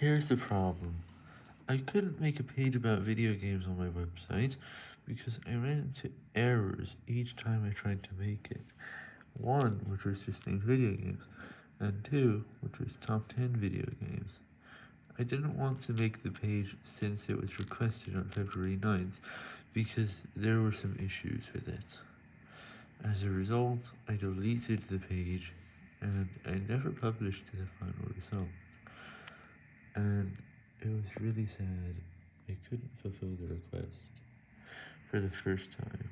Here's the problem. I couldn't make a page about video games on my website because I ran into errors each time I tried to make it. One, which was just named video games, and two, which was top 10 video games. I didn't want to make the page since it was requested on February 9th because there were some issues with it. As a result, I deleted the page and I never published the final result. It was really sad I couldn't fulfill the request for the first time.